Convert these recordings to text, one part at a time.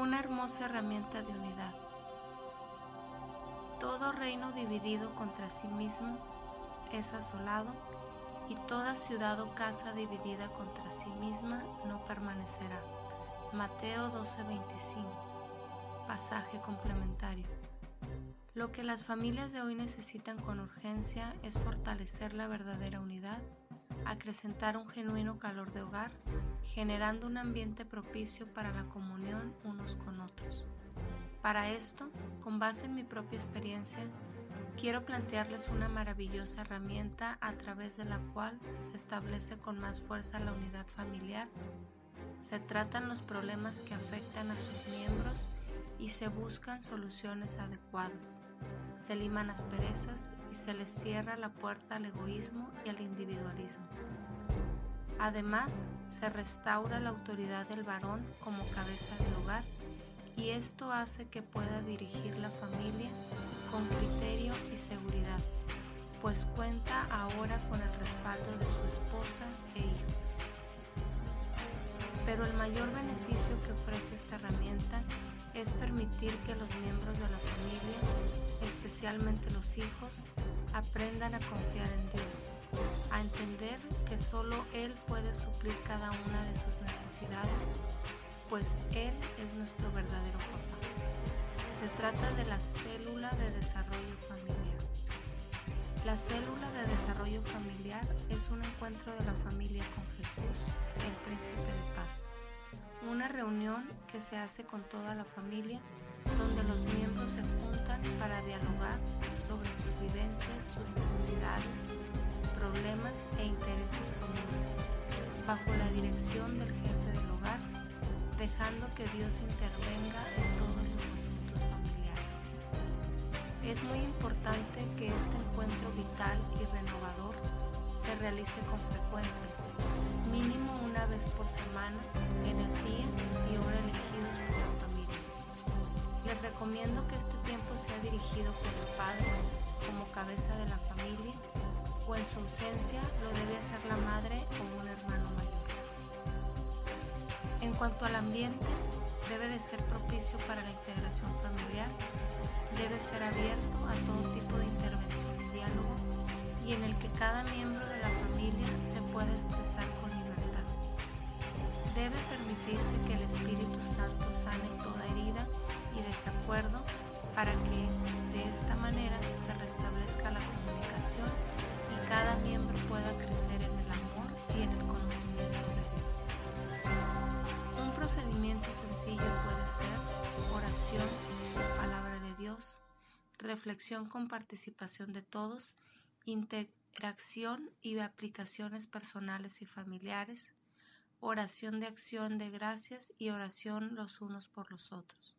una hermosa herramienta de unidad. Todo reino dividido contra sí mismo es asolado y toda ciudad o casa dividida contra sí misma no permanecerá. Mateo 12:25 Pasaje complementario. Lo que las familias de hoy necesitan con urgencia es fortalecer la verdadera unidad, acrecentar un genuino calor de hogar, generando un ambiente propicio para la comunión unos con otros. Para esto, con base en mi propia experiencia, quiero plantearles una maravillosa herramienta a través de la cual se establece con más fuerza la unidad familiar. Se tratan los problemas que afectan a sus miembros y se buscan soluciones adecuadas. Se liman asperezas y se les cierra la puerta al egoísmo y al individualismo. Además, se restaura la autoridad del varón como cabeza del hogar y esto hace que pueda dirigir la familia con criterio y seguridad, pues cuenta ahora con el respaldo de su esposa e hijos. Pero el mayor beneficio que ofrece esta herramienta permitir que los miembros de la familia, especialmente los hijos, aprendan a confiar en Dios, a entender que solo Él puede suplir cada una de sus necesidades, pues Él es nuestro verdadero papá. Se trata de la célula de desarrollo familiar. La célula de desarrollo familiar es un encuentro de la familia con Jesús, el príncipe de paz una reunión que se hace con toda la familia donde los miembros se juntan para dialogar sobre sus vivencias, sus necesidades, problemas e intereses comunes, bajo la dirección del jefe del hogar, dejando que Dios intervenga en todos los asuntos familiares. Es muy importante que este encuentro vital y renovador se realice con frecuencia, mínimo una vez por semana en el día y hora elegidos por la familia. Les recomiendo que este tiempo sea dirigido por el padre como cabeza de la familia o en su ausencia lo debe hacer la madre o un hermano mayor. En cuanto al ambiente, debe de ser propicio para la integración familiar, debe ser abierto a todo tipo de intervención y en el que cada miembro de la familia se pueda expresar con Debe permitirse que el Espíritu Santo sane toda herida y desacuerdo para que de esta manera se restablezca la comunicación y cada miembro pueda crecer en el amor y en el conocimiento de Dios. Un procedimiento sencillo puede ser oración, palabra de Dios, reflexión con participación de todos, interacción y aplicaciones personales y familiares, oración de acción de gracias y oración los unos por los otros.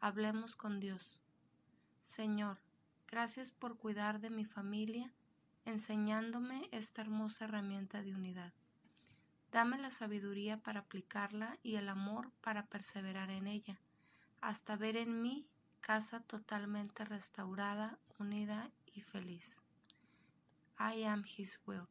Hablemos con Dios. Señor, gracias por cuidar de mi familia, enseñándome esta hermosa herramienta de unidad. Dame la sabiduría para aplicarla y el amor para perseverar en ella, hasta ver en mí casa totalmente restaurada, unida y feliz. I am His will.